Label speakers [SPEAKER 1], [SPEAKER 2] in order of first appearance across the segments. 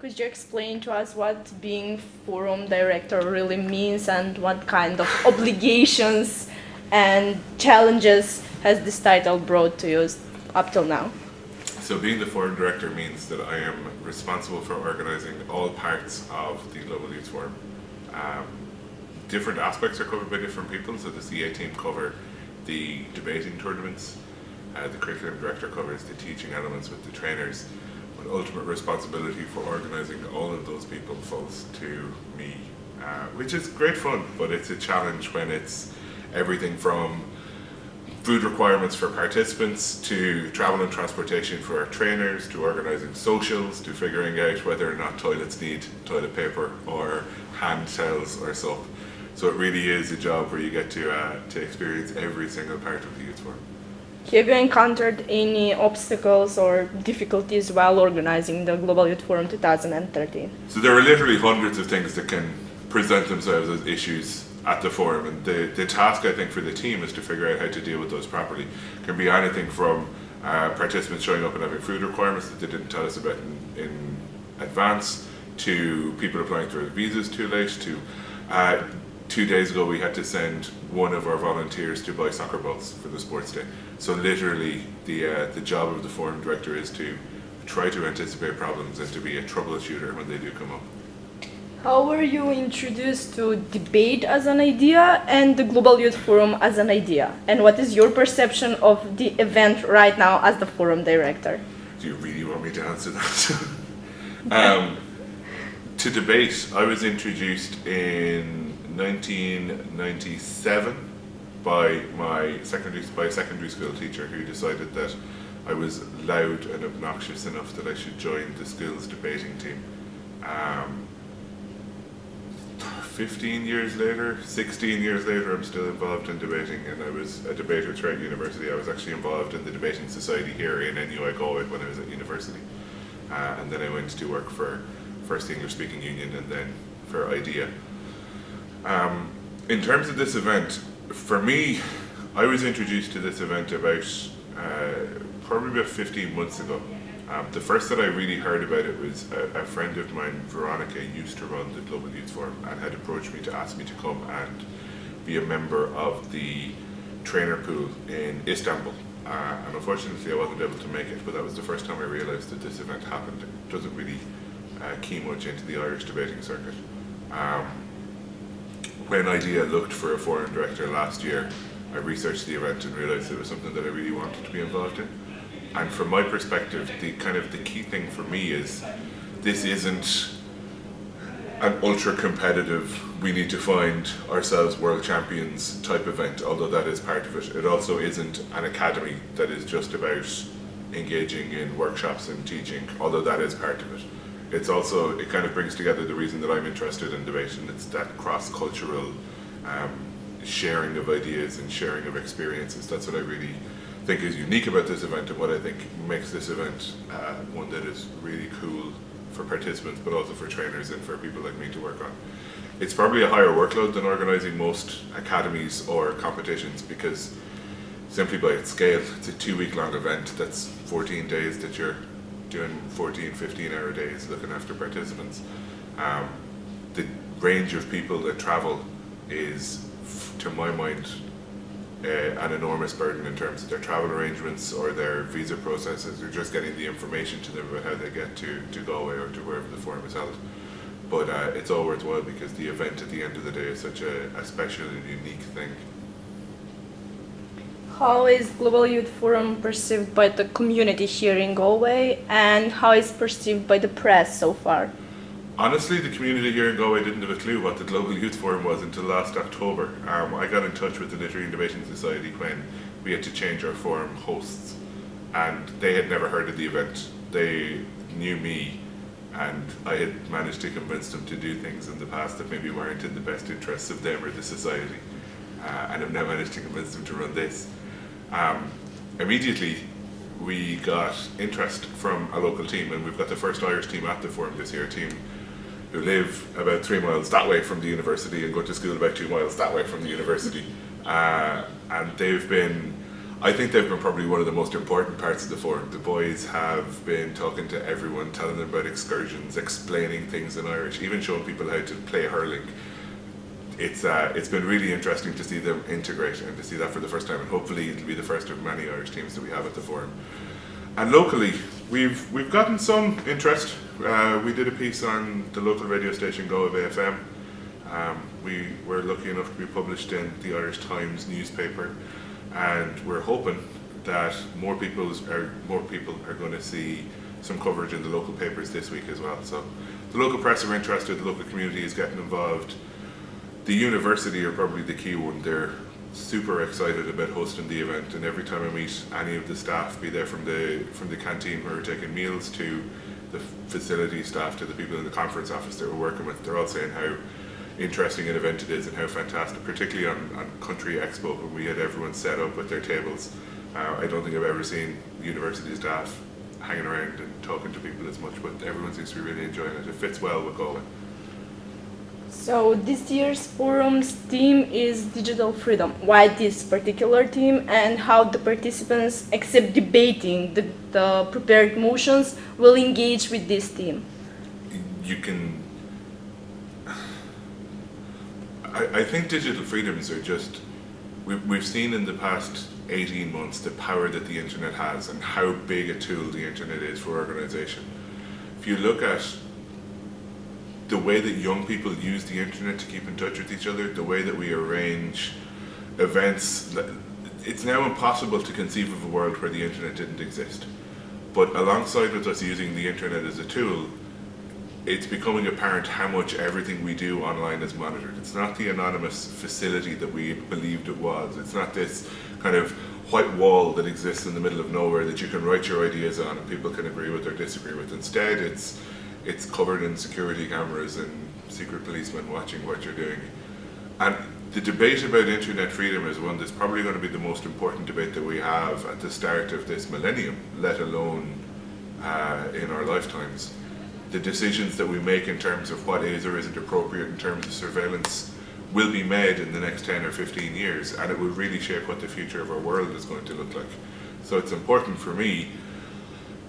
[SPEAKER 1] Could you explain to us what being forum director really means and what kind of obligations and challenges has this title brought to you up till now?
[SPEAKER 2] So being the forum director means that I am responsible for organising all parts of the Global Youth Forum. Um, different aspects are covered by different people, so the CA team cover the debating tournaments, uh, the curriculum director covers the teaching elements with the trainers, but ultimate responsibility for organising all of those people falls to me, uh, which is great fun, but it's a challenge when it's everything from food requirements for participants to travel and transportation for our trainers to organising socials to figuring out whether or not toilets need toilet paper or hand towels or soap. So it really is a job where you get to, uh, to experience every single part of the youth forum.
[SPEAKER 1] Have you encountered any obstacles or difficulties while organizing the Global Youth Forum 2013?
[SPEAKER 2] So there are literally hundreds of things that can present themselves as issues at the forum and the, the task I think for the team is to figure out how to deal with those properly. It can be anything from uh, participants showing up and having food requirements that they didn't tell us about in, in advance to people applying for visas too late to uh, two days ago we had to send one of our volunteers to buy soccer balls for the sports day. So literally the, uh, the job of the forum director is to try to anticipate problems and to be a troubleshooter when they do come up.
[SPEAKER 1] How were you introduced to debate as an idea and the Global Youth Forum as an idea? And what is your perception of the event right now as the forum director?
[SPEAKER 2] Do you really want me to answer that? um, to debate, I was introduced in 1997 by my secondary by a secondary school teacher who decided that I was loud and obnoxious enough that I should join the school's debating team. Um, 15 years later, 16 years later, I'm still involved in debating and I was a debater throughout university. I was actually involved in the debating society here in NUI Galway when I was at university. Uh, and then I went to work for first English Speaking Union and then for IDEA. Um, in terms of this event, for me, I was introduced to this event about uh, probably about 15 months ago. Um, the first that I really heard about it was a, a, friend of mine, Veronica, used to run the Global Youth Forum and had approached me to ask me to come and be a member of the trainer pool in Istanbul. Uh, and unfortunately I wasn't able to make it, but that was the first time I realised that this event happened. It doesn't really uh, key much into the Irish debating circuit. Um, when IDEA looked for a forum director last year, I researched the event and realised it was something that I really wanted to be involved in. And from my perspective, the kind of the key thing for me is this isn't an ultra competitive, we need to find ourselves world champions type event, although that is part of it. It also isn't an academy that is just about engaging in workshops and teaching, although that is part of it it's also, it kind of brings together the reason that I'm interested in debate and it's that cross-cultural um, sharing of ideas and sharing of experiences. That's what I really think is unique about this event and what I think makes this event uh, one that is really cool for participants but also for trainers and for people like me to work on. It's probably a higher workload than organising most academies or competitions because simply by its scale, it's a two week long event that's 14 days that you're doing 14, 15 hour days looking after participants. Um, the range of people that travel is, to my mind, uh, an enormous burden in terms of their travel arrangements or their visa processes or just getting the information to them about how they get to, to Galway or to wherever the forum is held. But uh, it's all worthwhile because the event at the end of the day is such a, a special and unique thing.
[SPEAKER 1] How is Global Youth Forum perceived by the community here in Galway and how is perceived by the press so far?
[SPEAKER 2] Honestly, the community here in Galway didn't have a clue what the Global Youth Forum was until last October. Um, I got in touch with the Literary and Debating Society when we had to change our forum hosts and they had never heard of the event. They knew me and I had managed to convince them to do things in the past that maybe weren't in the best interests of them or the society. Uh, and I've now managed to convince them to run this. Um, immediately we got interest from a local team and we've got the first Irish team at the forum this year, team who live about three miles that way from the university and go to school about two miles that way from the university. Uh, and they've been, I think they've been probably one of the most important parts of the forum. The boys have been talking to everyone, telling them about excursions, explaining things in Irish, even showing people how to play hurling. It's uh, it's been really interesting to see them integrate and to see that for the first time, and hopefully it'll be the first of many Irish teams that we have at the forum. And locally, we've we've gotten some interest. Uh, we did a piece on the local radio station Galway Bay FM. Um, we were lucky enough to be published in the Irish Times newspaper and we're hoping that more people are more people are going to see some coverage in the local papers this week as well. So the local press are interested, the local community is getting involved. The university are probably the key one. They're super excited about hosting the event, and every time I meet any of the staff, be there from the from the canteen who are taking meals to the facility staff to the people in the conference office that we're working with, they're all saying how interesting an event it is and how fantastic, particularly on, on Country Expo when we had everyone set up with their tables. Uh, I don't think I've ever seen university staff hanging around and talking to people as much, but everyone seems to be really enjoying it. It fits well with Galway.
[SPEAKER 1] So this year's forum's theme is digital freedom. Why this particular theme and how the participants, except debating the, the prepared motions, will engage with this theme?
[SPEAKER 2] You can I, I think digital freedoms are just, we've, we've seen in the past 18 months the power that the internet has and how big a tool the internet is for organization. If you look at the way that young people use the internet to keep in touch with each other, the way that we arrange events, it's now impossible to conceive of a world where the internet didn't exist. But alongside with us using the internet as a tool, it's becoming apparent how much everything we do online is monitored. It's not the anonymous facility that we believed it was. It's not this kind of white wall that exists in the middle of nowhere that you can write your ideas on and people can agree with or disagree with. Instead, it's it's covered in security cameras and secret policemen watching what you're doing. And the debate about internet freedom is one that's probably going to be the most important debate that we have at the start of this millennium, let alone uh, in our lifetimes the decisions that we make in terms of what is or isn't appropriate in terms of surveillance will be made in the next 10 or 15 years and it will really shape what the future of our world is going to look like. So it's important for me,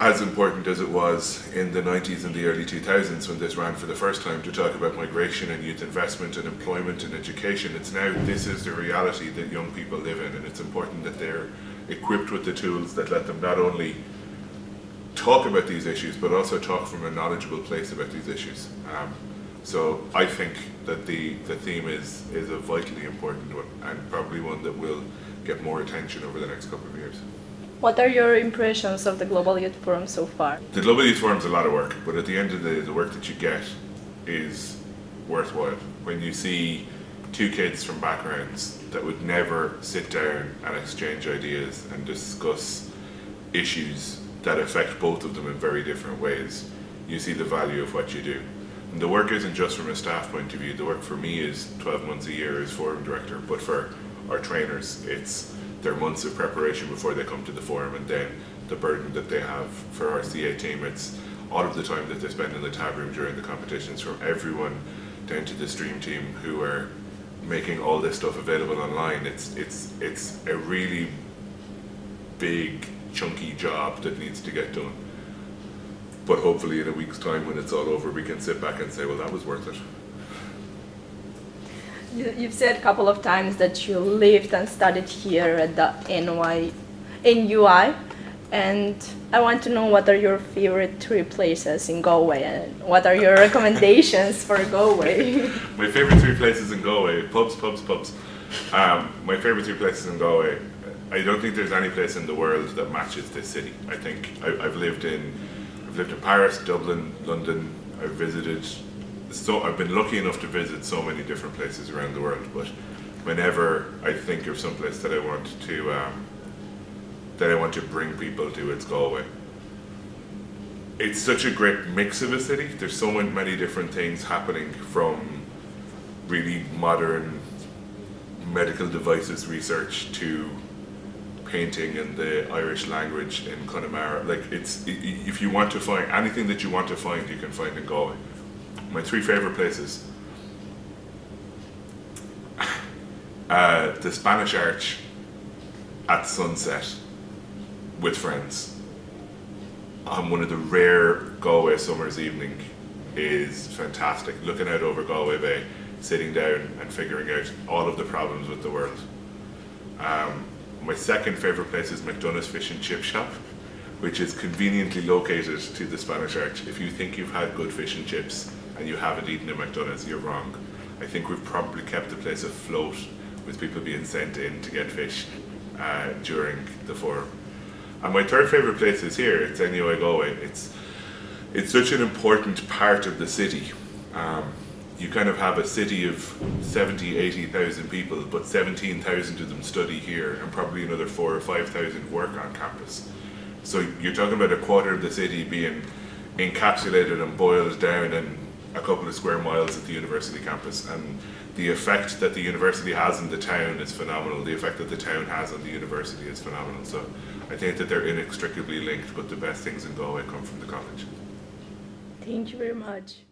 [SPEAKER 2] as important as it was in the 90s and the early 2000s when this ran for the first time to talk about migration and youth investment and employment and education. It's now, this is the reality that young people live in and it's important that they're equipped with the tools that let them not only talk about these issues, but also talk from a knowledgeable place about these issues. Um, so I think that the, the theme is, is a vitally important one and probably one that will get more attention over the next couple of years.
[SPEAKER 1] What are your impressions of the Global Youth Forum so far?
[SPEAKER 2] The Global Youth Forum is a lot of work, but at the end of the day, the work that you get is worthwhile. When you see two kids from backgrounds that would never sit down and exchange ideas and discuss issues that affect both of them in very different ways, you see the value of what you do. And the work isn't just from a staff point of view, the work for me is 12 months a year as forum director, but for our trainers, it's their months of preparation before they come to the forum and then the burden that they have for our CA team. It's all of the time that they spend in the tab room during the competitions from everyone down to the stream team who are making all this stuff available online. It's, it's, it's a really big chunky job that needs to get done. But hopefully in a week's time when it's all over, we can sit back and say, well, that was worth it.
[SPEAKER 1] You've said a couple of times that you lived and studied here at the NY, NUI, and I want to know what are your favorite three places in Galway and what are your recommendations for Galway?
[SPEAKER 2] my favorite three places in Galway, pubs, pubs, pubs. Um, my favorite three places in Galway, I don't think there's any place in the world that matches this city. I think I, have lived in, I've lived in Paris, Dublin, London. I've visited, so I've been lucky enough to visit so many different places around the world. But whenever I think of some place that I want to, um, that I want to bring people to, it's Galway. It's such a great mix of a city. There's so many different things happening from really modern medical devices research to painting in the Irish language in Connemara. Like it's, if you want to find anything that you want to find, you can find in Galway. My three favorite places. Uh, the Spanish Arch at sunset with friends on one of the rare Galway summer's evening is fantastic. Looking out over Galway Bay, sitting down and figuring out all of the problems with the world. Um, my second favourite place is McDonagh's Fish and Chip Shop, which is conveniently located to the Spanish Arch. If you think you've had good fish and chips and you haven't eaten at McDonagh's, you're wrong. I think we've probably kept the place afloat with people being sent in to get fish uh, during the forum. And my third favourite place is here, it's Galway. It's, it's such an important part of the city. Um, you kind of have a city of 70, 80,000 people, but 17,000 of them study here and probably another four or 5,000 work on campus. So you're talking about a quarter of the city being encapsulated and boiled down in a couple of square miles at the university campus. And the effect that the university has in the town is phenomenal. The effect that the town has on the university is phenomenal. So I think that they're inextricably linked, but the best things in Galway come from the college.
[SPEAKER 1] Thank you very much.